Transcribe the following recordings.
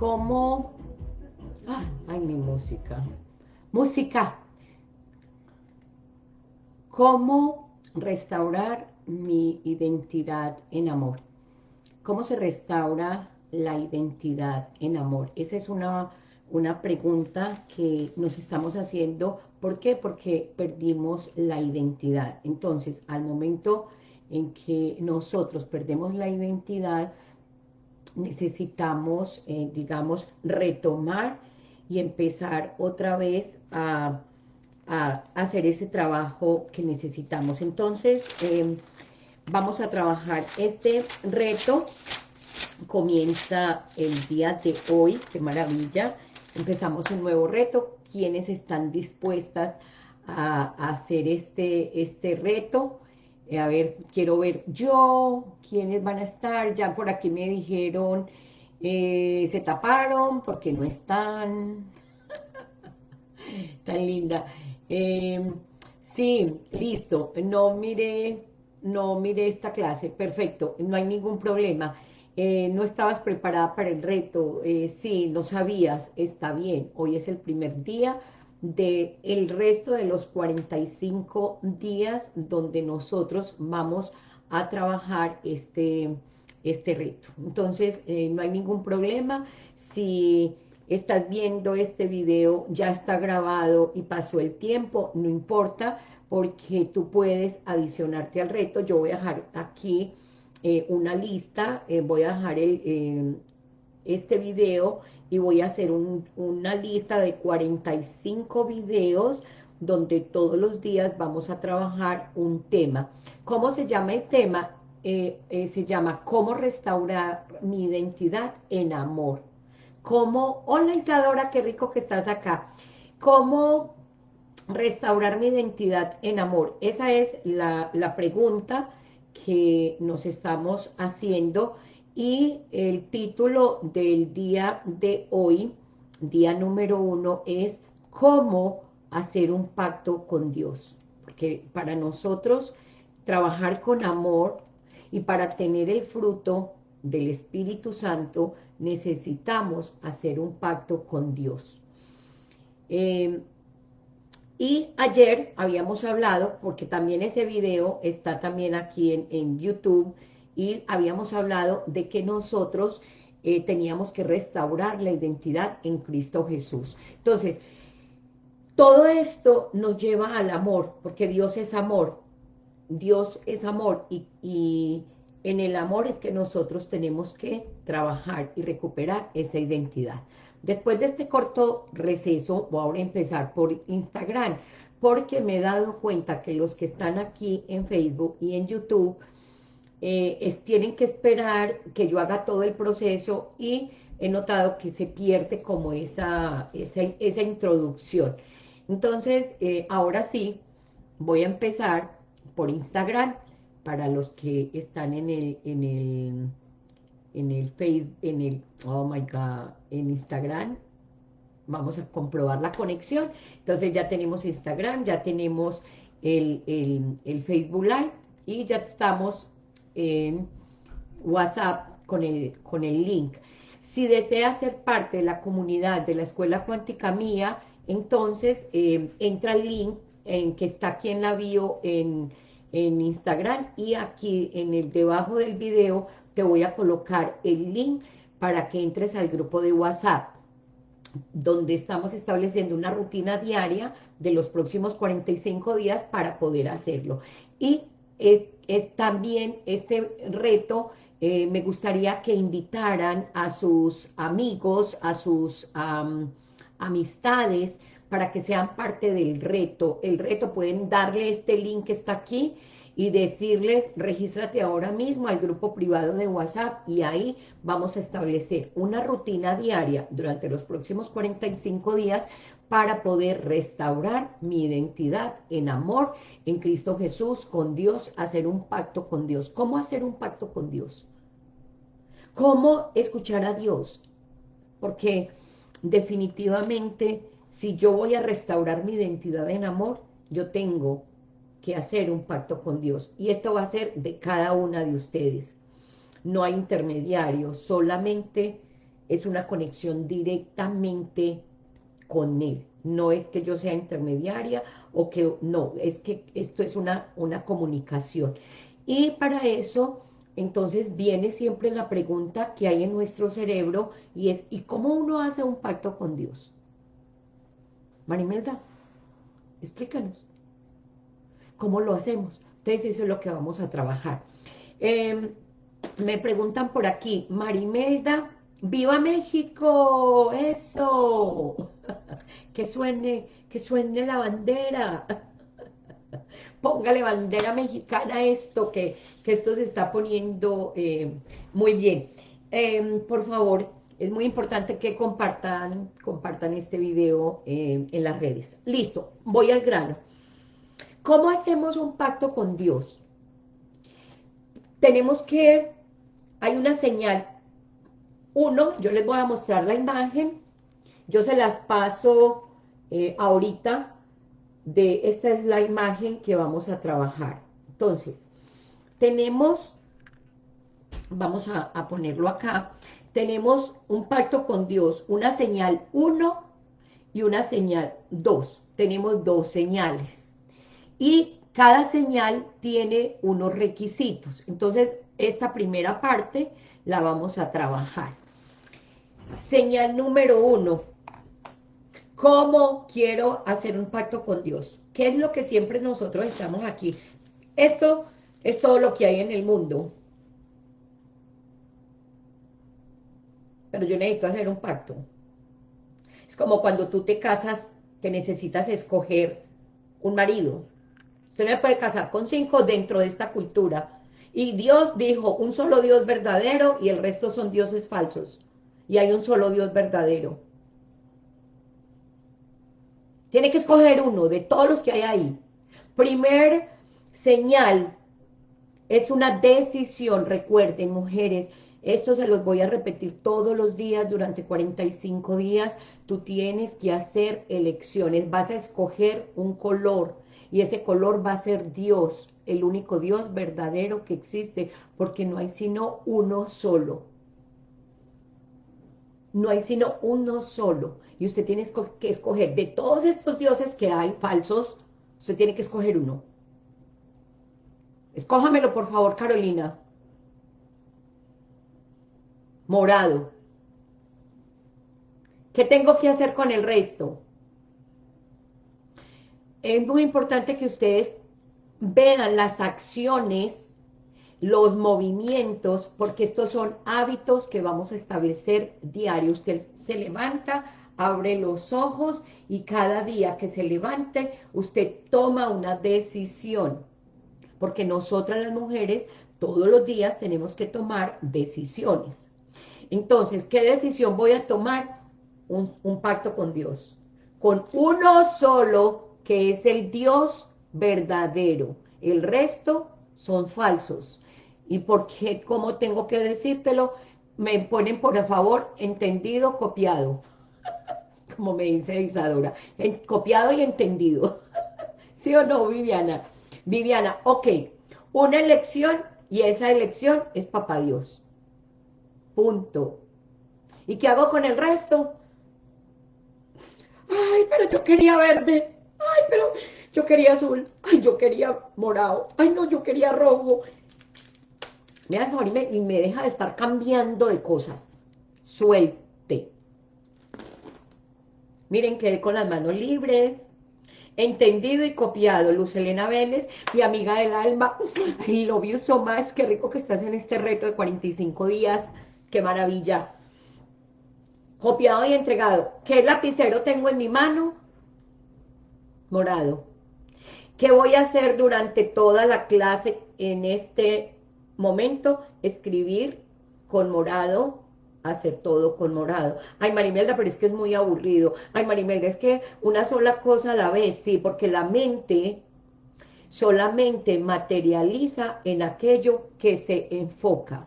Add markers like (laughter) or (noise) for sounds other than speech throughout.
¿cómo... Ah, ay, mi música. Música. ¿Cómo restaurar mi identidad en amor? ¿Cómo se restaura la identidad en amor? Esa es una, una pregunta que nos estamos haciendo. ¿Por qué? Porque perdimos la identidad. Entonces, al momento en que nosotros perdemos la identidad, necesitamos, eh, digamos, retomar y empezar otra vez a, hacer ese trabajo que necesitamos. Entonces, em, vamos a trabajar este reto. Comienza el día de hoy, qué maravilla. Empezamos un nuevo reto. ¿Quiénes están dispuestas a, hacer este, este reto? Eh, a ver, quiero ver yo, quiénes van a estar, ya por aquí me dijeron, eh, se taparon porque no están, (laughs) tan linda. Em, sí, listo, no mire, no mire esta clase, perfecto, no hay ningún problema. Eh, no estabas preparada para el reto, sí, no sabías, está bien, hoy es el primer día, de el resto de los 45 días donde nosotros vamos a trabajar este, este reto. Entonces, eh, no hay ningún problema. Si estás viendo este video, ya está grabado y pasó el tiempo, no importa, porque tú puedes adicionarte al reto. Yo voy a dejar aquí eh, una lista, eh, voy a dejar este video y voy a hacer una lista de 45 videos donde todos los días vamos a trabajar un tema. ¿Cómo se llama el tema? Eh, eh, se llama ¿Cómo restaurar mi identidad en amor? ¿Cómo, hola Isladora, qué rico que estás acá. ¿Cómo restaurar mi identidad en amor? Esa es la pregunta que nos estamos haciendo y el título del día de hoy, día número uno, es cómo hacer un pacto con Dios. Porque para nosotros trabajar con amor y para tener el fruto del Espíritu Santo necesitamos hacer un pacto con Dios. Eh, y ayer habíamos hablado, porque también ese video está también aquí en YouTube, y habíamos hablado de que nosotros eh, teníamos que restaurar la identidad en Cristo Jesús. Entonces, todo esto nos lleva al amor, porque Dios es amor, Dios es amor, y, y en el amor es que nosotros tenemos que trabajar y recuperar esa identidad. Después de este corto receso, voy a empezar por Instagram, porque me he dado cuenta que los que están aquí en Facebook y en YouTube, eh, tienen que esperar que yo haga todo el proceso y he notado que se pierde como esa, esa, introducción. Entonces, eh, ahora sí, voy a empezar por Instagram, para los que están en el, en el, en el Facebook, en el, oh my God, en Instagram, vamos a comprobar la conexión. Entonces ya tenemos Instagram, ya tenemos el, el, el Facebook Live y ya estamos en WhatsApp con el, con el link. Si desea ser parte de la comunidad de la Escuela Cuántica Mía, entonces eh, entra el link en que está aquí en la bio en, en Instagram y aquí en el debajo del video te voy a colocar el link para que entres al grupo de WhatsApp donde estamos estableciendo una rutina diaria de los próximos 45 días para poder hacerlo. Y es, también este reto, eh, me gustaría que invitaran a sus amigos, a sus amistades, para que sean parte del reto. El reto pueden darle este link que está aquí y decirles, regístrate ahora mismo al grupo privado de WhatsApp y ahí vamos a establecer una rutina diaria durante los próximos 45 días para poder restaurar mi identidad en amor en Cristo Jesús, con Dios, hacer un pacto con Dios. ¿Cómo hacer un pacto con Dios? ¿Cómo escuchar a Dios? Porque definitivamente, si yo voy a restaurar mi identidad en amor, yo tengo que hacer un pacto con Dios. Y esto va a ser de cada una de ustedes. No hay intermediarios, solamente es una conexión directamente con Él. No es que yo sea intermediaria o que no, es que esto es una, una comunicación. Y para eso, entonces viene siempre la pregunta que hay en nuestro cerebro y es, ¿y cómo uno hace un pacto con Dios? Marimelda, explícanos. ¿Cómo lo hacemos? Entonces eso es lo que vamos a trabajar. Em, me preguntan por aquí, Marimelda, ¡Viva México! ¡Eso! Que suene, que suene la bandera. (laughs) Póngale bandera mexicana esto, que, esto se está poniendo eh, muy bien. Em, por favor, es muy importante que compartan, compartan este video eh, en las redes. Listo, voy al grano. ¿Cómo hacemos un pacto con Dios? Tenemos que, hay una señal. Uno, yo les voy a mostrar la imagen. Yo se las paso eh, ahorita. De, esta es la imagen que vamos a trabajar. Entonces, tenemos, vamos a, a ponerlo acá, tenemos un pacto con Dios, una señal 1 y una señal 2. Tenemos dos señales y cada señal tiene unos requisitos. Entonces, esta primera parte la vamos a trabajar. Señal número uno. ¿Cómo quiero hacer un pacto con Dios? ¿Qué es lo que siempre nosotros estamos aquí? Esto es todo lo que hay en el mundo. Pero yo necesito hacer un pacto. Es como cuando tú te casas que necesitas escoger un marido. Usted no puede casar con cinco dentro de esta cultura. Y Dios dijo, un solo Dios verdadero y el resto son dioses falsos. Y hay un solo Dios verdadero. Tiene que escoger uno de todos los que hay ahí. Primer señal es una decisión. Recuerden, mujeres, esto se los voy a repetir todos los días durante 45 días. Tú tienes que hacer elecciones. Vas a escoger un color y ese color va a ser Dios, el único Dios verdadero que existe, porque no hay sino uno solo. No hay sino uno solo. Y usted tiene que escoger, de todos estos dioses que hay falsos, usted tiene que escoger uno. Escójamelo, por favor, Carolina. Morado. ¿Qué tengo que hacer con el resto? es muy importante que ustedes vean las acciones, los movimientos, porque estos son hábitos que vamos a establecer diarios. Usted se levanta, abre los ojos y cada día que se levante, usted toma una decisión. Porque nosotras las mujeres todos los días tenemos que tomar decisiones. Entonces, ¿qué decisión voy a tomar? Un, pacto con Dios. Con uno solo que es el Dios verdadero. El resto son falsos. ¿Y por qué? ¿Cómo tengo que decírtelo? Me ponen, por favor, entendido, copiado. (laughs) Como me dice Isadora. copiado y entendido. (laughs) ¿Sí o no, Viviana? Viviana, ok. Una elección y esa elección es Papá Dios. Punto. ¿Y qué hago con el resto? Ay, pero yo quería verde ay, pero yo quería azul, ay, yo quería morado, ay, no, yo quería rojo. Me da favor y me, deja de estar cambiando de cosas. Suelte. Miren, quedé con las manos libres. Entendido y copiado. Luz Elena Vélez, mi amiga del alma. I love you so much. Qué rico que estás en este reto de 45 días. Qué maravilla. Copiado y entregado. ¿Qué lapicero tengo en mi mano? morado. ¿Qué voy a hacer durante toda la clase en este momento? Escribir con morado, hacer todo con morado. Ay, Marimelda, pero es que es muy aburrido. Ay, Marimelda, es que una sola cosa a la vez, sí, porque la mente solamente materializa en aquello que se enfoca.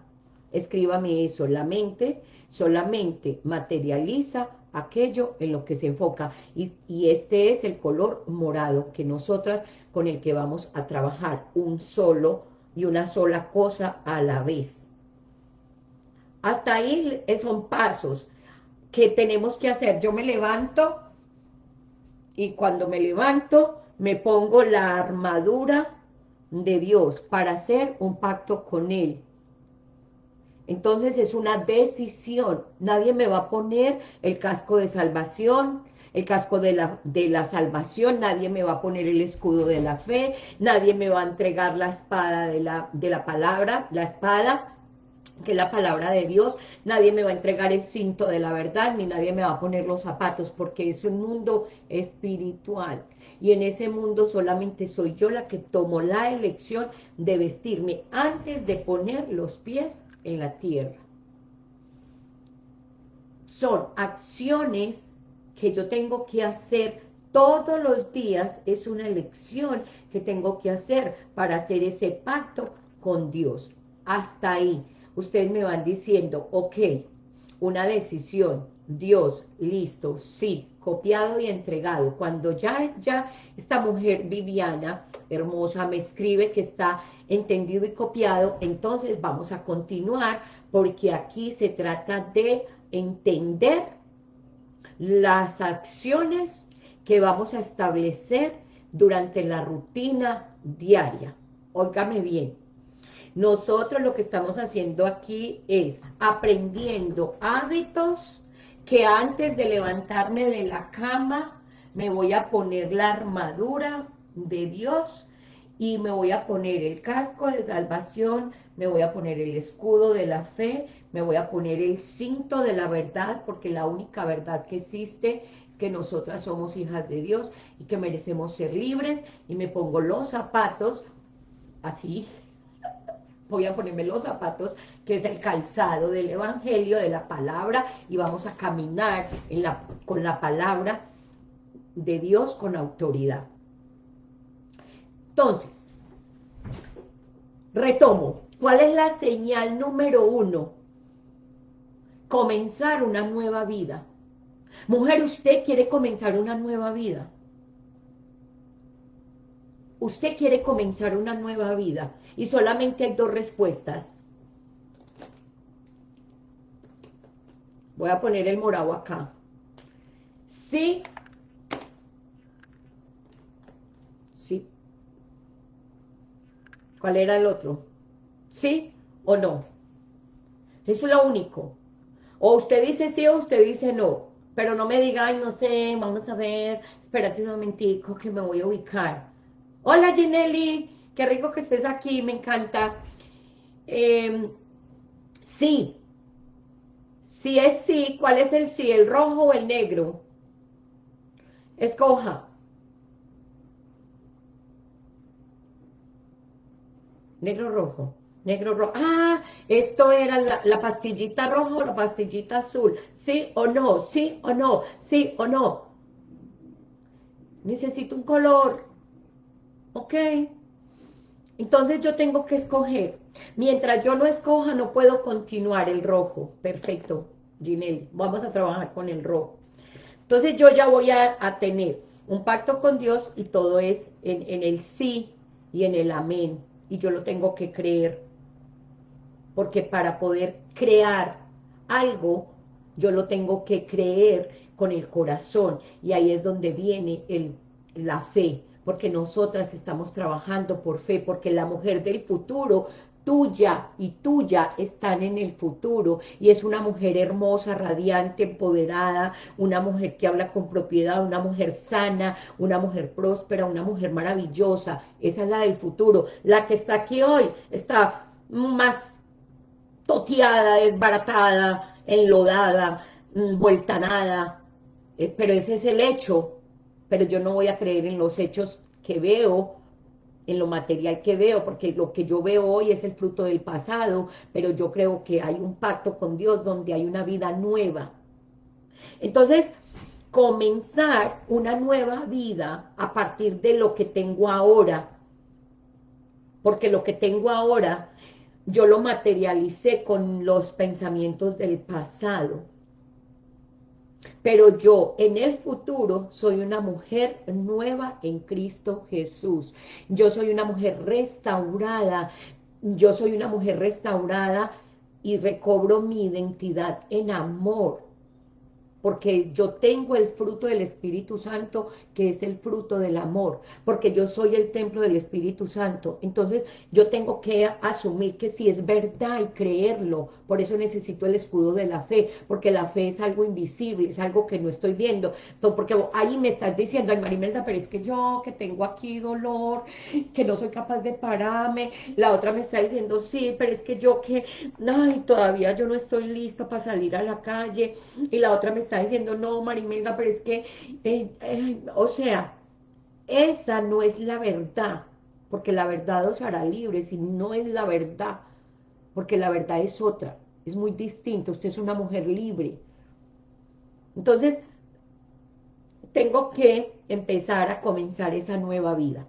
Escríbame eso, la mente solamente materializa aquello en lo que se enfoca. Y, este es el color morado que nosotras con el que vamos a trabajar, un solo y una sola cosa a la vez. Hasta ahí son pasos. que tenemos que hacer. Yo me levanto y cuando me levanto me pongo la armadura de Dios para hacer un pacto con Él. Entonces es una decisión. Nadie me va a poner el casco de salvación, el casco de la, de la salvación, nadie me va a poner el escudo de la fe, nadie me va a entregar la espada de la, de la palabra, la espada, que es la palabra de Dios, nadie me va a entregar el cinto de la verdad, ni nadie me va a poner los zapatos, porque es un mundo espiritual, y en ese mundo solamente soy yo la que tomo la elección de vestirme antes de poner los pies en la tierra. Son acciones que yo tengo que hacer todos los días, es una elección que tengo que hacer para hacer ese pacto con Dios. Hasta ahí, ustedes me van diciendo, ok, una decisión, Dios, listo, sí, copiado y entregado. Cuando ya, esta mujer Viviana, hermosa, me escribe que está entendido y copiado, entonces vamos a continuar porque aquí se trata de entender las acciones que vamos a establecer durante la rutina diaria. Óigame bien, nosotros lo que estamos haciendo aquí es aprendiendo hábitos que antes de levantarme de la cama me voy a poner la armadura de Dios y me voy a poner el casco de salvación, me voy a poner el escudo de la fe, me voy a poner el cinto de la verdad, porque la única verdad que existe es que nosotras somos hijas de Dios y que merecemos ser libres, y me pongo los zapatos, así, voy a ponerme los zapatos, que es el calzado del evangelio, de la palabra, y vamos a caminar con la palabra de Dios con autoridad. Entonces, retomo, ¿cuál es la señal número uno? Comenzar una nueva vida. Mujer, usted quiere comenzar una nueva vida usted quiere comenzar una nueva vida y solamente hay dos respuestas. Voy a poner el morado acá. Sí. Sí. ¿Cuál era el otro? ¿Sí o no? Eso es lo único. O usted dice sí o usted dice no. Pero no me diga, ay, no sé, vamos a ver, espérate un momentico que me voy a ubicar. Hola Ginelli, qué rico que estés aquí, me encanta. Em, sí, si es sí, ¿cuál es el sí? ¿El rojo o el negro? Escoja. Negro rojo, negro rojo. Ah, esto era la, la pastillita roja o la pastillita azul. ¿Sí o no? ¿Sí o no? ¿Sí o no? Necesito un color. ¿Ok? Entonces yo tengo que escoger. Mientras yo no escoja, no puedo continuar el rojo. Perfecto, Ginelle. Vamos a trabajar con el rojo. Entonces yo ya voy a, tener un pacto con Dios y todo es en, el sí y en el amén. Y yo lo tengo que creer. Porque para poder crear algo, yo lo tengo que creer con el corazón. Y ahí es donde viene la fe porque nosotras estamos trabajando por fe, porque la mujer del futuro tuya y tuya están en el futuro. Y es una mujer hermosa, radiante, empoderada, una mujer que habla con propiedad, una mujer sana, una mujer próspera, una mujer maravillosa, esa es la del futuro, la que está aquí hoy está más toteada, desbaratada, enlodada, mm, vuelta nada, eh, pero ese es el hecho, pero yo no voy a creer en los hechos que veo, en lo material que veo, porque lo que yo veo hoy es el fruto del pasado, pero yo creo que hay un pacto con Dios donde hay una vida nueva. Entonces, comenzar una nueva vida a partir de lo que tengo ahora, porque lo que tengo ahora yo lo materialicé con los pensamientos del pasado pero yo en el futuro soy una mujer nueva en Cristo Jesús. Yo soy una mujer restaurada, yo soy una mujer restaurada y recobro mi identidad en amor. porque yo tengo el fruto del Espíritu Santo, que es el fruto del amor, porque yo soy el templo del Espíritu Santo. Entonces, yo tengo que asumir que si es verdad y creerlo, por eso necesito el escudo de la fe, porque la fe es algo invisible, es algo que no estoy viendo. Porque ahí me estás diciendo, ay Marimelda, pero es que yo que tengo aquí dolor, que no soy capaz de pararme, la otra me está diciendo, sí, pero es que yo que, ay, todavía yo no estoy lista para salir a la calle, y la otra me está diciendo, no, Marimelda, pero es que, eh, eh, o sea, esa no es la verdad, porque la verdad os hará libres y no es la verdad, porque la verdad es otra, es muy distinta, usted es una mujer libre. Entonces, tengo que empezar a comenzar esa nueva vida.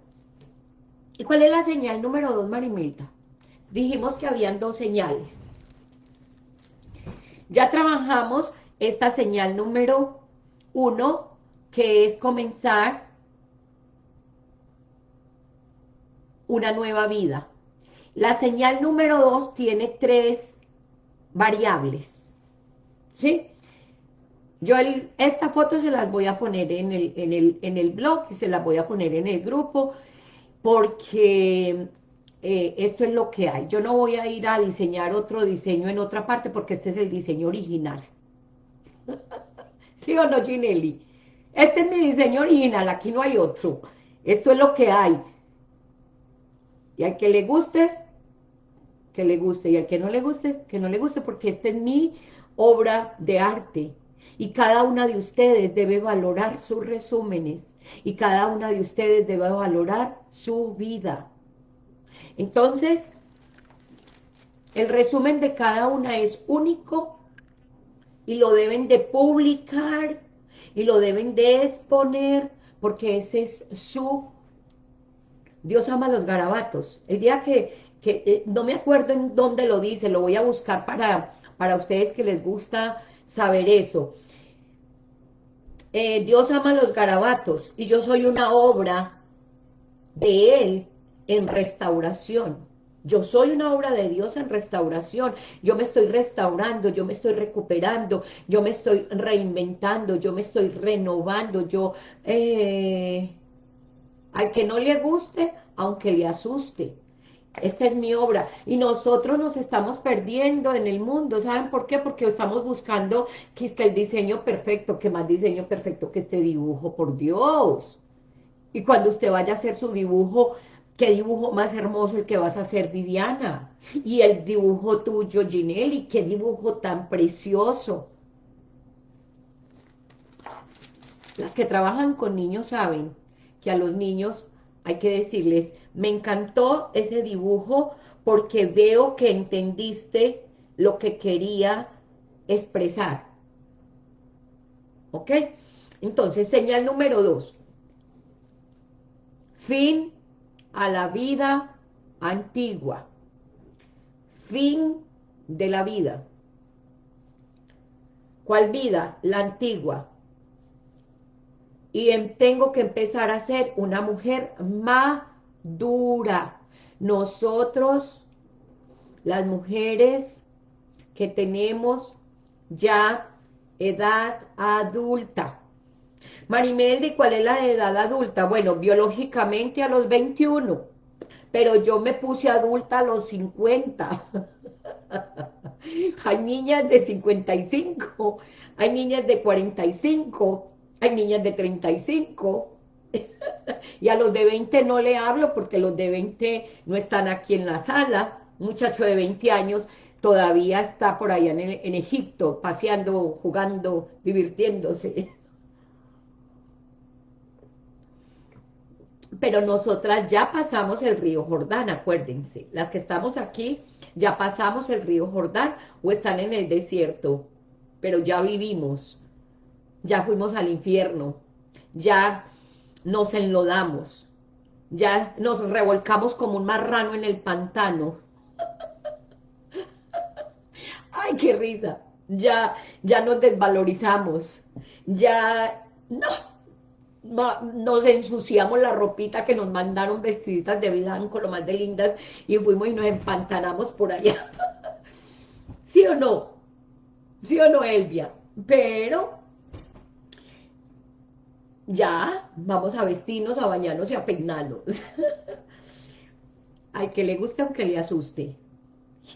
¿Y cuál es la señal número dos, Marimelda? Dijimos que habían dos señales. Ya trabajamos esta señal número uno, que es comenzar una nueva vida. La señal número dos tiene tres variables, ¿sí? Yo esta foto se las voy a poner en el, en, el, en el blog y se las voy a poner en el grupo porque eh, esto es lo que hay. Yo no voy a ir a diseñar otro diseño en otra parte porque este es el diseño original. (laughs) ¿Sí o no, Ginelli? Este es mi diseño original, aquí no hay otro. Esto es lo que hay. Y al que le guste, que le guste. Y al que no le guste, que no le guste, porque esta es mi obra de arte. Y cada una de ustedes debe valorar sus resúmenes. Y cada una de ustedes debe valorar su vida. Entonces, el resumen de cada una es único y lo deben de publicar y lo deben de exponer porque ese es su Dios ama los garabatos. El día que, eh, no me acuerdo en dónde lo dice, lo voy a buscar para, para ustedes que les gusta saber eso. Eh, Dios ama los garabatos y yo soy una obra de Él en restauración. Yo soy una obra de Dios en restauración. Yo me estoy restaurando, yo me estoy recuperando, yo me estoy reinventando, yo me estoy renovando, yo... Eh, al que no le guste, aunque le asuste. Esta es mi obra. Y nosotros nos estamos perdiendo en el mundo. ¿Saben por qué? Porque estamos buscando que el diseño perfecto, que más diseño perfecto que este dibujo, por Dios. Y cuando usted vaya a hacer su dibujo, ¿qué dibujo más hermoso el que vas a hacer, Viviana? Y el dibujo tuyo, Ginelli, qué dibujo tan precioso. Las que trabajan con niños saben que a los niños hay que decirles, me encantó ese dibujo porque veo que entendiste lo que quería expresar. ¿Ok? Entonces, señal número dos. Fin a la vida antigua. Fin de la vida. ¿Cuál vida? La antigua y em, tengo que empezar a ser una mujer madura. Nosotros, las mujeres que tenemos ya edad adulta. Marimeldi, ¿cuál es la edad adulta? Bueno, biológicamente a los 21, pero yo me puse adulta a los 50. (laughs) hay niñas de 55, hay niñas de 45, hay niñas de 35 (laughs) y a los de 20 no le hablo porque los de 20 no están aquí en la sala. Un muchacho de 20 años todavía está por allá en, en Egipto, paseando, jugando, divirtiéndose. Pero nosotras ya pasamos el río Jordán, acuérdense. Las que estamos aquí ya pasamos el río Jordán o están en el desierto, pero ya vivimos ya fuimos al infierno, ya nos enlodamos, ya nos revolcamos como un marrano en el pantano. (laughs) ¡Ay, qué risa! Ya, ya nos desvalorizamos, ya no, nos ensuciamos la ropita que nos mandaron vestiditas de blanco, lo más de lindas, y fuimos y nos empantanamos por allá. (laughs) ¿Sí o no? ¿Sí o no, Elvia? Pero ya, vamos a vestirnos, a bañarnos y a peinarnos. (laughs) Al que le guste, aunque le asuste.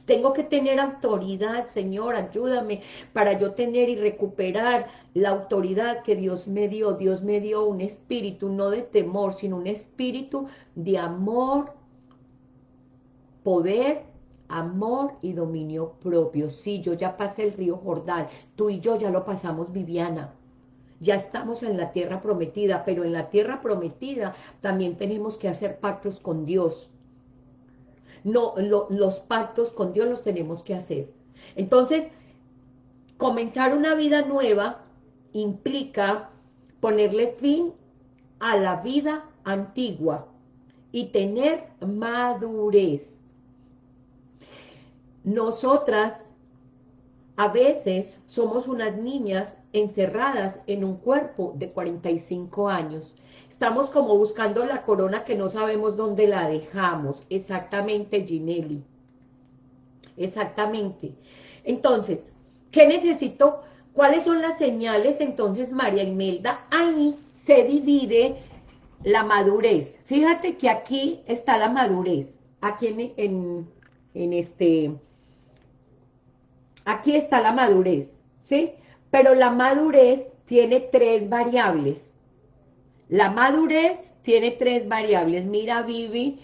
Tengo que tener autoridad, Señor, ayúdame para yo tener y recuperar la autoridad que Dios me dio. Dios me dio un espíritu, no de temor, sino un espíritu de amor, poder, amor y dominio propio. Sí, yo ya pasé el río Jordán, tú y yo ya lo pasamos, Viviana. Ya estamos en la tierra prometida, pero en la tierra prometida también tenemos que hacer pactos con Dios no, los pactos con Dios los tenemos que hacer. Entonces, comenzar una vida nueva implica ponerle fin a la vida antigua y tener madurez. Nosotras a veces somos unas niñas encerradas en un cuerpo de 45 años Estamos como buscando la corona que no sabemos dónde la dejamos. Exactamente, Ginelli. Exactamente. Entonces, ¿qué necesito? ¿Cuáles son las señales? Entonces, María Imelda, ahí se divide la madurez. Fíjate que aquí está la madurez. Aquí en, en, en este... Aquí está la madurez, ¿sí? Pero la madurez tiene tres variables. La madurez tiene tres variables. Mira, Vivi,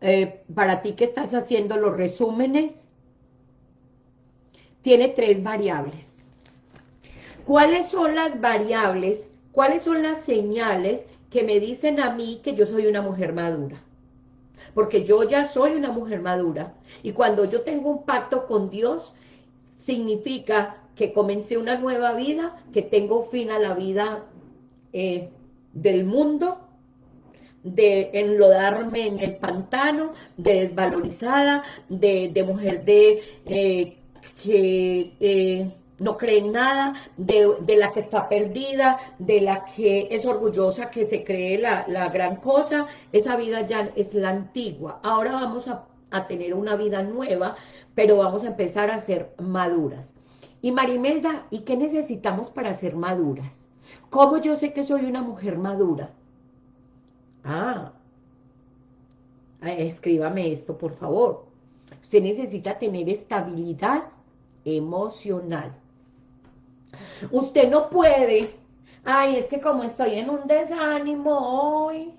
eh, para ti que estás haciendo los resúmenes, tiene tres variables. ¿Cuáles son las variables? ¿Cuáles son las señales que me dicen a mí que yo soy una mujer madura? Porque yo ya soy una mujer madura. Y cuando yo tengo un pacto con Dios, significa que comencé una nueva vida, que tengo fin a la vida eh, del mundo, de enlodarme en el pantano, de desvalorizada, de, mujer de eh, que eh, no cree en nada, de, la que está perdida, de la que es orgullosa, que se cree la, la gran cosa, esa vida ya es la antigua. Ahora vamos a, a tener una vida nueva, pero vamos a empezar a ser maduras. Y Marimelda, ¿y qué necesitamos para ser maduras? ¿Cómo yo sé que soy una mujer madura? Ah, escríbame esto, por favor. Usted necesita tener estabilidad emocional. Usted no puede, ay, es que como estoy en un desánimo hoy,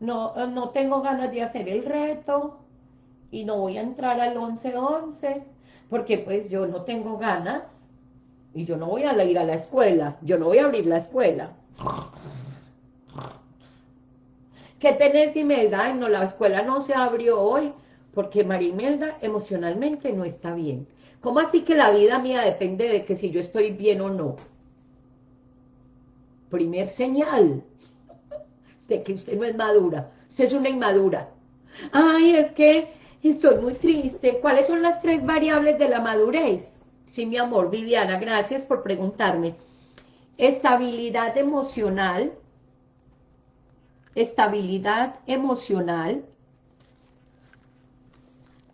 no, no tengo ganas de hacer el reto y no voy a entrar al 11-11 porque pues yo no tengo ganas y yo no voy a ir a la escuela, yo no voy a abrir la escuela. ¿Qué tenés, Imelda? no, la escuela no se abrió hoy, porque María Imelda emocionalmente no está bien. ¿Cómo así que la vida mía depende de que si yo estoy bien o no? Primer señal de que usted no es madura. Usted es una inmadura. Ay, es que estoy muy triste. ¿Cuáles son las tres variables de la madurez? Sí, mi amor, Viviana, gracias por preguntarme. Estabilidad emocional, estabilidad emocional,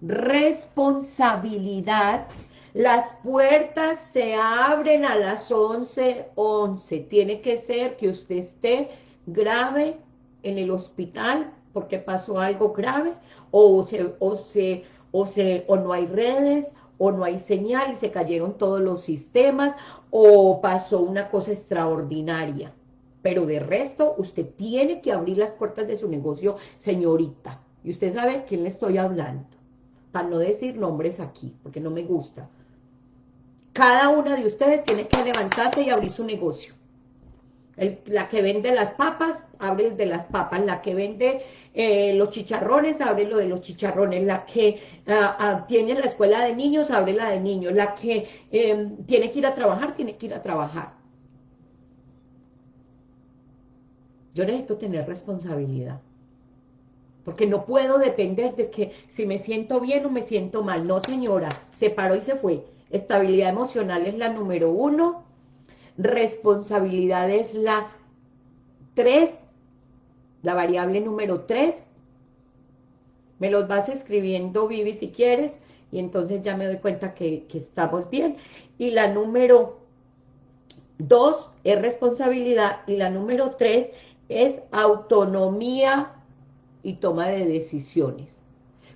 responsabilidad, las puertas se abren a las 11.11, 11. tiene que ser que usted esté grave en el hospital porque pasó algo grave, o, se, o, se, o, se, o no hay redes, o no hay señal y se cayeron todos los sistemas, o pasó una cosa extraordinaria. Pero de resto, usted tiene que abrir las puertas de su negocio, señorita. Y usted sabe a quién le estoy hablando. Para no decir nombres aquí, porque no me gusta. Cada una de ustedes tiene que levantarse y abrir su negocio. la que vende las papas, abre el de las papas. La que vende eh, los chicharrones, abre lo de los chicharrones, la que ah, ah, tiene la escuela de niños, abre la de niños, la que em, tiene que ir a trabajar, tiene que ir a trabajar. Yo necesito tener responsabilidad. Porque no puedo depender de que si me siento bien o me siento mal. No, señora, se paró y se fue. Estabilidad emocional es la número uno. Responsabilidad es la tres la variable número 3. Me los vas escribiendo, Vivi, si quieres, y entonces ya me doy cuenta que, estamos bien. Y la número dos es responsabilidad y la número tres es autonomía y toma de decisiones.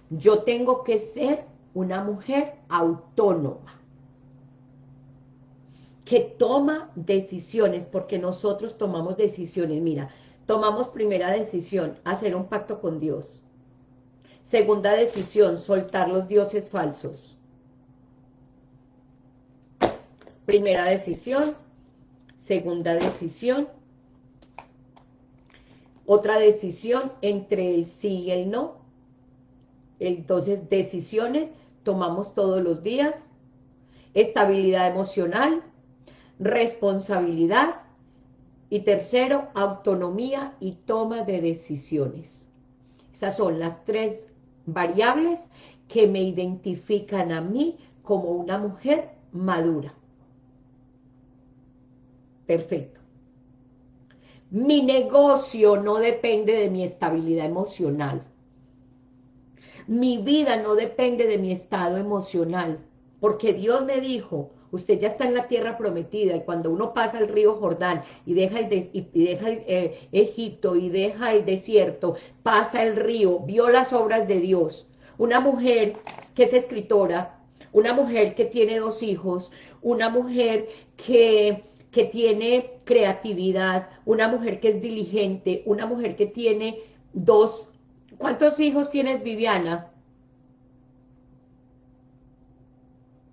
Yo tengo que ser una mujer autónoma que toma decisiones, porque nosotros tomamos decisiones. Mira, tomamos primera decisión, hacer un pacto con Dios. Segunda decisión, soltar los dioses falsos. Primera decisión, segunda decisión, otra decisión entre el sí y el no. Entonces, decisiones tomamos todos los días, estabilidad emocional, responsabilidad y tercero, autonomía y toma de decisiones. Esas son las tres variables que me identifican a mí como una mujer madura. Perfecto. Mi negocio no depende de mi estabilidad emocional. Mi vida no depende de mi estado emocional, porque Dios me dijo, usted ya está en la tierra prometida y cuando uno pasa el río Jordán y deja el, y deja eh, Egipto y deja el desierto, pasa el río, vio las obras de Dios. Una mujer que es escritora, una mujer que tiene dos hijos, una mujer que, que tiene creatividad, una mujer que es diligente, una mujer que tiene dos... ¿Cuántos hijos tienes, Viviana?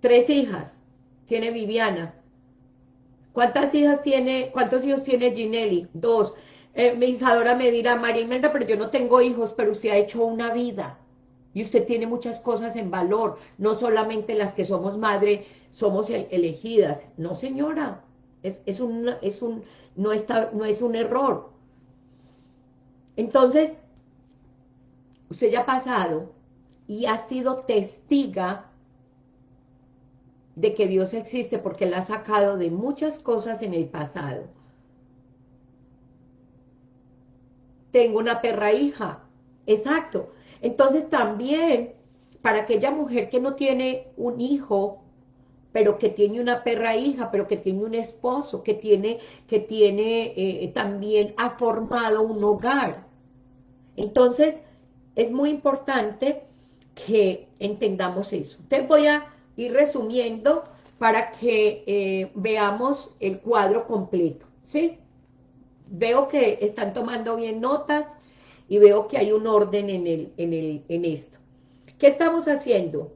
Tres hijas tiene Viviana? ¿Cuántas hijas tiene, cuántos hijos tiene Ginelli? Dos. Eh, mi Isadora me dirá, María Imelda, pero yo no tengo hijos, pero usted ha hecho una vida. Y usted tiene muchas cosas en valor, no solamente las que somos madre, somos elegidas. No, señora, es, es, un, es un, no, está, no es un error. Entonces, usted ya ha pasado y ha sido testiga de que Dios existe porque la ha sacado de muchas cosas en el pasado. Tengo una perra hija, exacto. Entonces también, para aquella mujer que no tiene un hijo, pero que tiene una perra hija, pero que tiene un esposo, que tiene, que tiene eh, también ha formado un hogar. Entonces, es muy importante que entendamos eso. Te voy a ir resumiendo para que eh, veamos el cuadro completo, ¿sí? Veo que están tomando bien notas y veo que hay un orden en, el, en, el, en esto. ¿Qué estamos haciendo?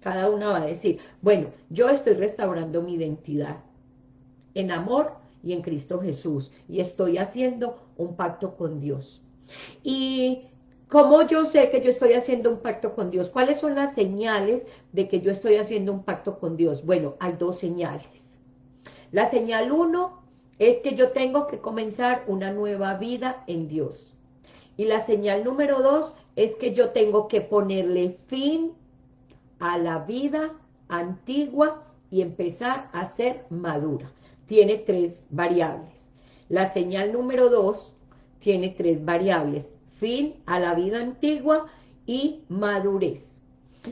Cada una va a decir, bueno, yo estoy restaurando mi identidad en amor y en Cristo Jesús, y estoy haciendo un pacto con Dios. Y ¿Cómo yo sé que yo estoy haciendo un pacto con Dios? ¿Cuáles son las señales de que yo estoy haciendo un pacto con Dios? Bueno, hay dos señales. La señal uno es que yo tengo que comenzar una nueva vida en Dios. Y la señal número dos es que yo tengo que ponerle fin a la vida antigua y empezar a ser madura. Tiene tres variables. La señal número dos tiene tres variables fin a la vida antigua y madurez.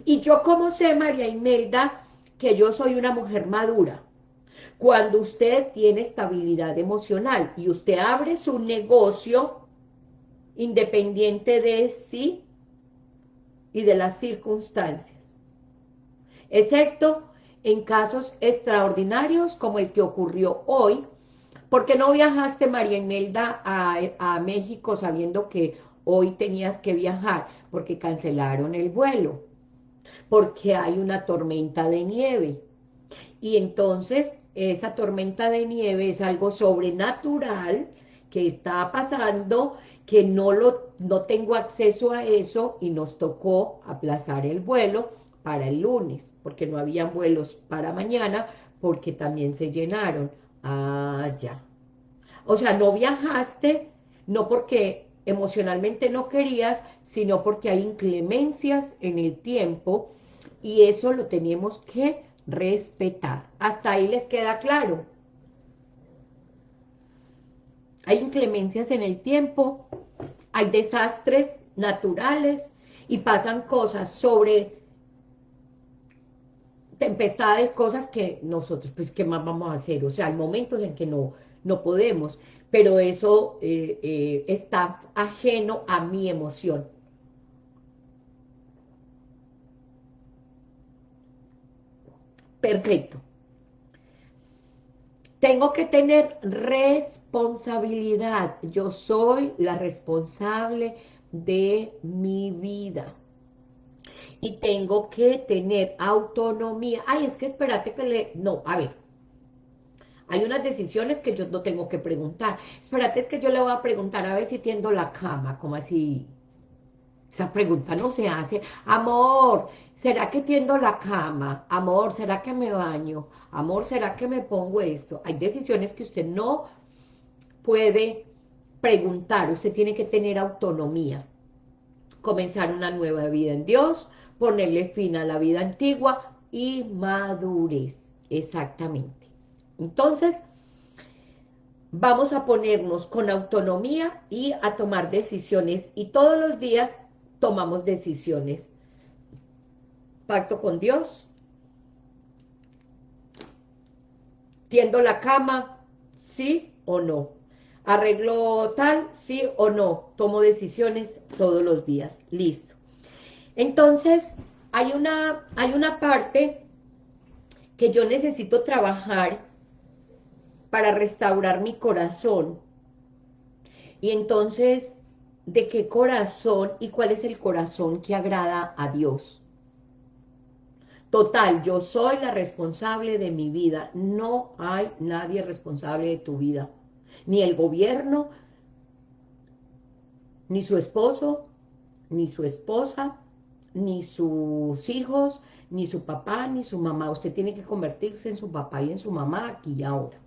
Y yo como sé, María Imelda, que yo soy una mujer madura. Cuando usted tiene estabilidad emocional y usted abre su negocio independiente de sí y de las circunstancias. Excepto en casos extraordinarios como el que ocurrió hoy, porque no viajaste, María Imelda, a, a México sabiendo que hoy tenías que viajar porque cancelaron el vuelo, porque hay una tormenta de nieve. Y entonces esa tormenta de nieve es algo sobrenatural que está pasando, que no, lo, no tengo acceso a eso y nos tocó aplazar el vuelo para el lunes, porque no había vuelos para mañana, porque también se llenaron. Ah, ya. O sea, no viajaste, no porque emocionalmente no querías, sino porque hay inclemencias en el tiempo y eso lo tenemos que respetar. Hasta ahí les queda claro. Hay inclemencias en el tiempo, hay desastres naturales y pasan cosas sobre tempestades, cosas que nosotros, pues, ¿qué más vamos a hacer? O sea, hay momentos en que no, no podemos, pero eso eh, eh, está ajeno a mi emoción. Perfecto. Tengo que tener responsabilidad. Yo soy la responsable de mi vida. Y tengo que tener autonomía. Ay, es que espérate que le... No, a ver. Hay unas decisiones que yo no tengo que preguntar. Espérate, es que yo le voy a preguntar a ver si tiendo la cama, como así. Esa pregunta no se hace. Amor, ¿será que tiendo la cama? Amor, ¿será que me baño? Amor, ¿será que me pongo esto? Hay decisiones que usted no puede preguntar. Usted tiene que tener autonomía. Comenzar una nueva vida en Dios, ponerle fin a la vida antigua y madurez. Exactamente. Entonces, vamos a ponernos con autonomía y a tomar decisiones. Y todos los días tomamos decisiones. Pacto con Dios. Tiendo la cama, sí o no. Arreglo tal, sí o no. Tomo decisiones todos los días. Listo. Entonces, hay una, hay una parte que yo necesito trabajar para restaurar mi corazón. Y entonces de qué corazón y cuál es el corazón que agrada a Dios. Total, yo soy la responsable de mi vida. No hay nadie responsable de tu vida. Ni el gobierno, ni su esposo, ni su esposa, ni sus hijos, ni su papá, ni su mamá. Usted tiene que convertirse en su papá y en su mamá aquí y ahora.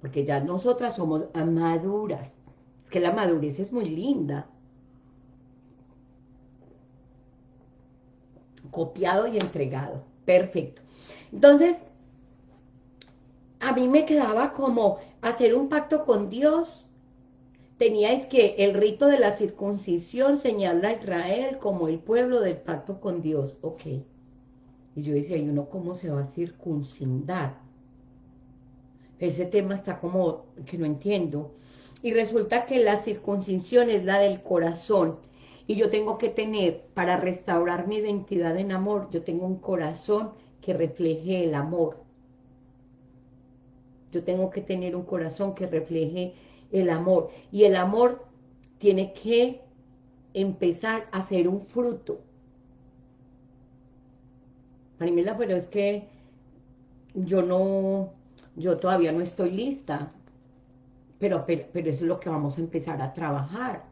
Porque ya nosotras somos maduras que la madurez es muy linda. Copiado y entregado. Perfecto. Entonces, a mí me quedaba como hacer un pacto con Dios. Teníais que el rito de la circuncisión señala a Israel como el pueblo del pacto con Dios. Ok. Y yo decía, ¿y uno cómo se va a circuncidar? Ese tema está como que no entiendo y resulta que la circuncisión es la del corazón, y yo tengo que tener, para restaurar mi identidad en amor, yo tengo un corazón que refleje el amor. Yo tengo que tener un corazón que refleje el amor, y el amor tiene que empezar a ser un fruto. Marimela, pero es que yo no, yo todavía no estoy lista pero, pero, eso es lo que vamos a empezar a trabajar.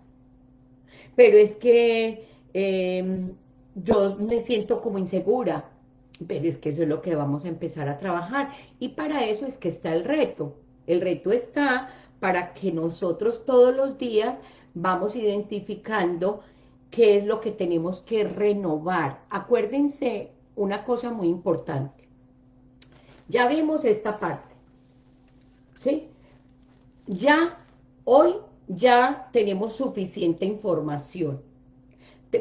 Pero es que em, yo me siento como insegura, pero es que eso es lo que vamos a empezar a trabajar. Y para eso es que está el reto. El reto está para que nosotros todos los días vamos identificando qué es lo que tenemos que renovar. Acuérdense una cosa muy importante. Ya vimos esta parte, ¿sí? ya hoy ya tenemos suficiente información.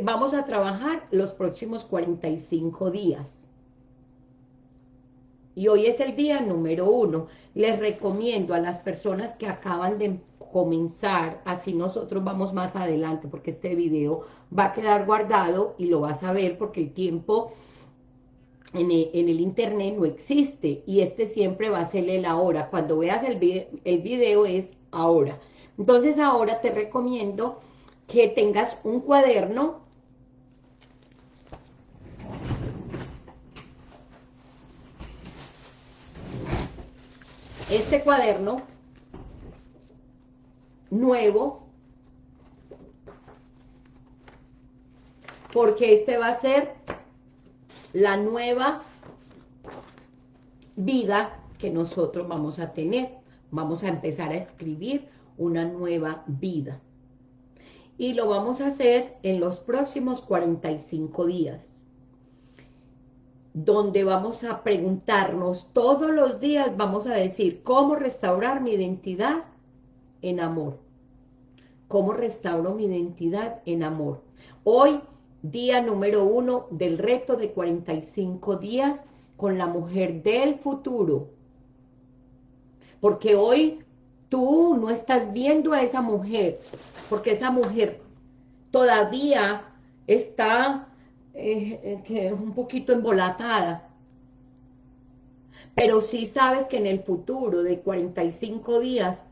Vamos a trabajar los próximos 45 días. Y hoy es el día número uno. Les recomiendo a las personas que acaban de comenzar, así nosotros vamos más adelante, porque este video va a quedar guardado y lo vas a ver porque el tiempo en el, internet no existe y este siempre va a ser el ahora. Cuando veas el, el video es ahora. Entonces ahora te recomiendo que tengas un cuaderno este cuaderno nuevo porque este va a ser la nueva vida que nosotros vamos a tener. Vamos a empezar a escribir una nueva vida. Y lo vamos a hacer en los próximos 45 días. Donde vamos a preguntarnos todos los días, vamos a decir, ¿cómo restaurar mi identidad en amor? ¿Cómo restauro mi identidad en amor? Hoy día número uno del reto de 45 días con la mujer del futuro. Porque hoy tú no estás viendo a esa mujer, porque esa mujer todavía está eh, eh, un poquito embolatada. Pero sí sabes que en el futuro de 45 días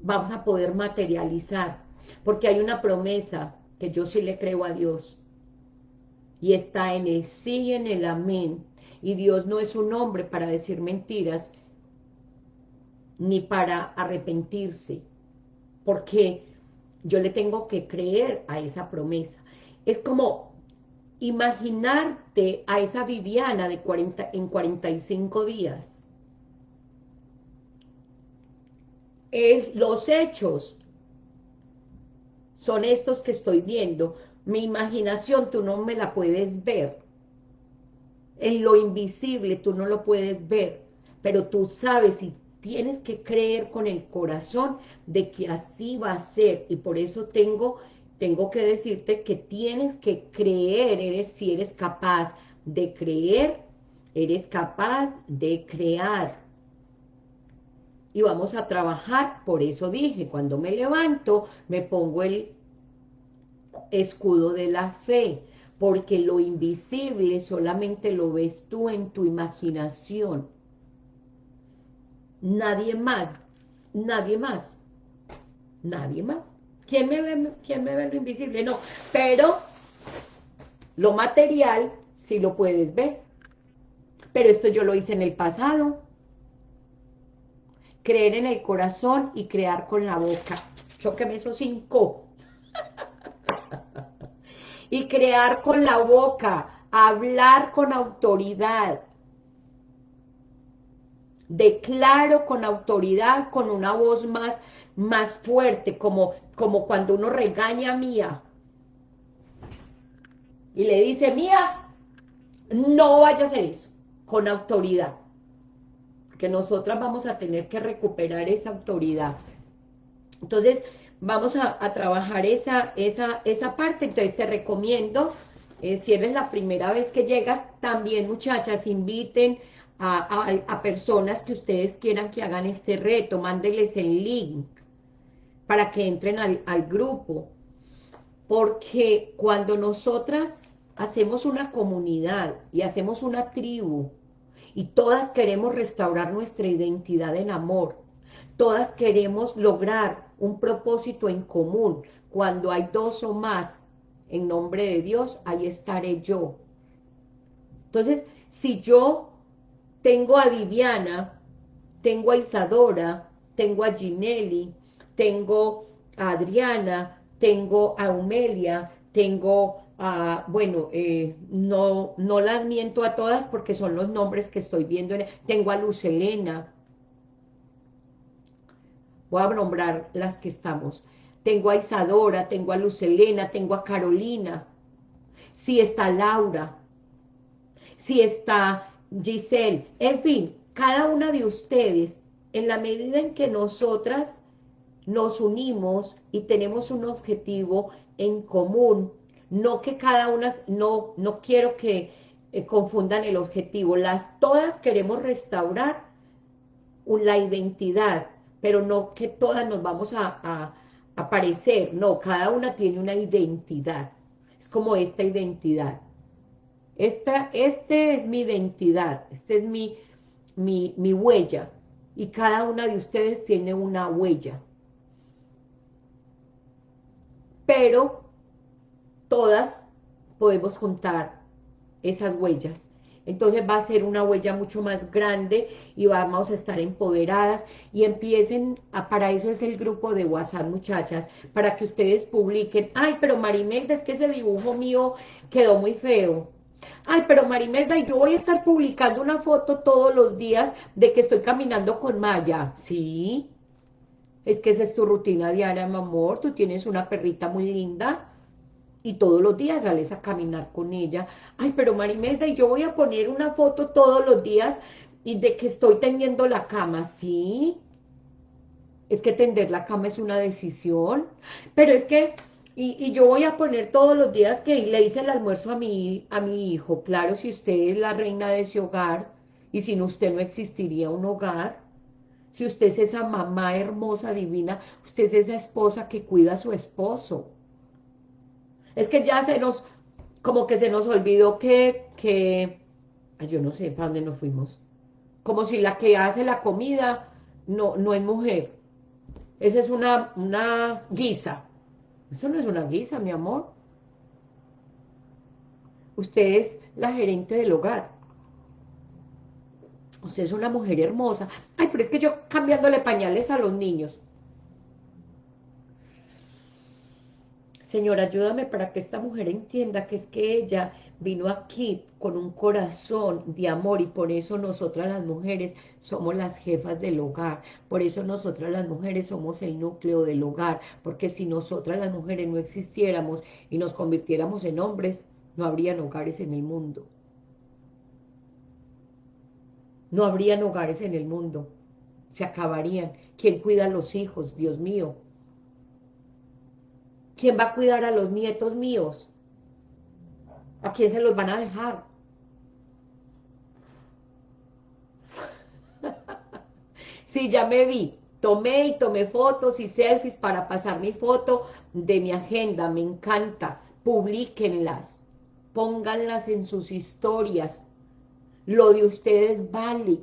vamos a poder materializar, porque hay una promesa que yo sí le creo a Dios, y está en el sí y en el amén, y Dios no es un hombre para decir mentiras, ni para arrepentirse, porque yo le tengo que creer a esa promesa. Es como imaginarte a esa Viviana de 40, en 45 días. Es, los hechos son estos que estoy viendo. Mi imaginación tú no me la puedes ver. En lo invisible tú no lo puedes ver, pero tú sabes y tienes que creer con el corazón de que así va a ser. Y por eso tengo, tengo que decirte que tienes que creer, eres, si eres capaz de creer, eres capaz de crear. Y vamos a trabajar, por eso dije, cuando me levanto, me pongo el escudo de la fe, porque lo invisible solamente lo ves tú en tu imaginación nadie más, nadie más, nadie más. ¿Quién me ve, quién me ve lo invisible? No, pero lo material sí lo puedes ver. Pero esto yo lo hice en el pasado. Creer en el corazón y crear con la boca. Chóqueme esos cinco. Y crear con la boca, hablar con autoridad, declaro con autoridad, con una voz más, más fuerte, como, como cuando uno regaña a Mía. Y le dice, Mía, no vaya a hacer eso, con autoridad. Porque nosotras vamos a tener que recuperar esa autoridad. Entonces, vamos a, trabajar esa, esa, esa parte. Entonces, te recomiendo, eh, si eres la primera vez que llegas, también muchachas, inviten a, personas que ustedes quieran que hagan este reto, mándeles el link para que entren al, al grupo, porque cuando nosotras hacemos una comunidad y hacemos una tribu, y todas queremos restaurar nuestra identidad en amor, todas queremos lograr un propósito en común, cuando hay dos o más en nombre de Dios, ahí estaré yo. Entonces, si yo tengo a Viviana, tengo a Isadora, tengo a Ginelli, tengo a Adriana, tengo a Humelia, tengo a, bueno, eh, no, no las miento a todas porque son los nombres que estoy viendo, tengo a Luz Elena, voy a nombrar las que estamos, tengo a Isadora, tengo a Luz Elena, tengo a Carolina, si está Laura, si está Giselle, en fin, cada una de ustedes, en la medida en que nosotras nos unimos y tenemos un objetivo en común, no que cada una, no, no quiero que eh, confundan el objetivo, las todas queremos restaurar la identidad, pero no que todas nos vamos a, a parecer, no, cada una tiene una identidad, es como esta identidad, esta, este es mi identidad, esta es mi, mi, mi huella, y cada una de ustedes tiene una huella. Pero todas podemos juntar esas huellas. Entonces va a ser una huella mucho más grande y vamos a estar empoderadas y empiecen, a, para eso es el grupo de WhatsApp, muchachas, para que ustedes publiquen, ay, pero Marimelda, es que ese dibujo mío quedó muy feo. Ay, pero Marimelda, yo voy a estar publicando una foto todos los días de que estoy caminando con Maya. Sí, es que esa es tu rutina diaria, mi amor. Tú tienes una perrita muy linda y todos los días sales a caminar con ella. Ay, pero Marimelda, y yo voy a poner una foto todos los días y de que estoy tendiendo la cama. Sí, es que tender la cama es una decisión. Pero es que Y, yo voy a poner todos los días que le hice el almuerzo a mi, a mi hijo. Claro, si usted es la reina de ese hogar y sin usted no existiría un hogar. Si usted es esa mamá hermosa, divina, usted es esa esposa que cuida a su esposo. Es que ya se nos, como que se nos olvidó que, que, yo no sé para dónde nos fuimos. Como si la que hace la comida no, no es mujer. Esa es una, una guisa. Eso no es una guisa, mi amor. Usted es la gerente del hogar. Usted es una mujer hermosa. Ay, pero es que yo cambiándole pañales a los niños. Señor, ayúdame para que esta mujer entienda que es que ella vino aquí con un corazón de amor y por eso nosotras las mujeres somos las jefas del hogar, por eso nosotras las mujeres somos el núcleo del hogar, porque si nosotras las mujeres no existiéramos y nos convirtiéramos en hombres, no habrían hogares en el mundo. No habrían hogares en el mundo, se acabarían. ¿Quién cuida a los hijos? Dios mío, ¿Quién va a cuidar a los nietos míos? ¿A quién se los van a dejar? (laughs) sí, ya me vi. Tomé y tomé fotos y selfies para pasar mi foto de mi agenda. Me encanta. Publíquenlas. Pónganlas en sus historias. Lo de ustedes vale.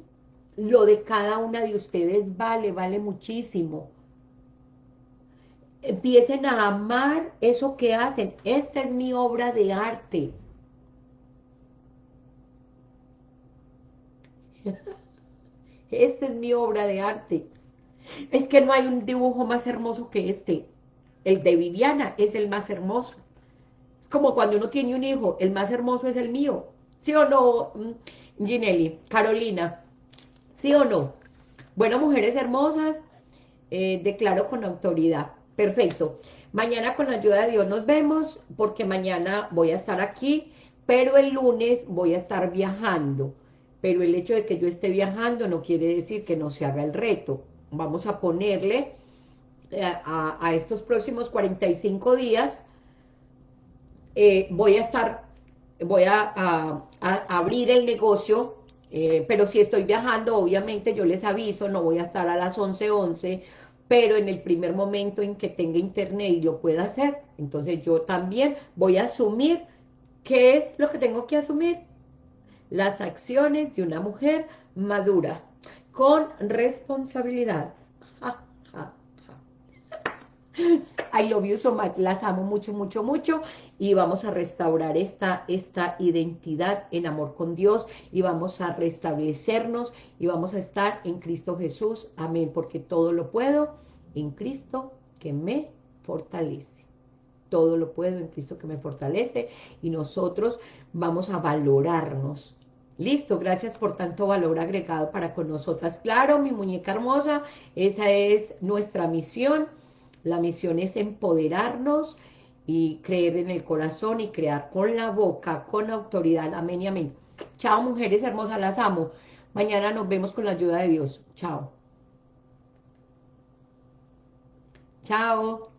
Lo de cada una de ustedes vale, vale muchísimo empiecen a amar eso que hacen. Esta es mi obra de arte. (laughs) Esta es mi obra de arte. Es que no hay un dibujo más hermoso que este. El de Viviana es el más hermoso. Es como cuando uno tiene un hijo, el más hermoso es el mío. ¿Sí o no, mm, Ginelli? Carolina, ¿sí o no? Bueno, mujeres hermosas, eh, declaro con autoridad Perfecto. Mañana con la ayuda de Dios nos vemos, porque mañana voy a estar aquí, pero el lunes voy a estar viajando. Pero el hecho de que yo esté viajando no quiere decir que no se haga el reto. Vamos a ponerle eh, a, estos próximos 45 días, eh, voy a estar, voy a, abrir el negocio, eh, pero si estoy viajando, obviamente yo les aviso, no voy a estar a las 11.11, 11, pero en el primer momento en que tenga internet y lo pueda hacer, entonces yo también voy a asumir, ¿qué es lo que tengo que asumir? Las acciones de una mujer madura, con responsabilidad. I love you so much, las amo mucho, mucho, mucho y vamos a restaurar esta, esta identidad en amor con Dios y vamos a restablecernos y vamos a estar en Cristo Jesús, amén, porque todo lo puedo en Cristo que me fortalece. Todo lo puedo en Cristo que me fortalece y nosotros vamos a valorarnos. Listo, gracias por tanto valor agregado para con nosotras. Claro, mi muñeca hermosa, esa es nuestra misión. La misión es empoderarnos y creer en el corazón y crear con la boca, con autoridad. Amén y amén. Chao, mujeres hermosas, las amo. Mañana nos vemos con la ayuda de Dios. Chao. Chao.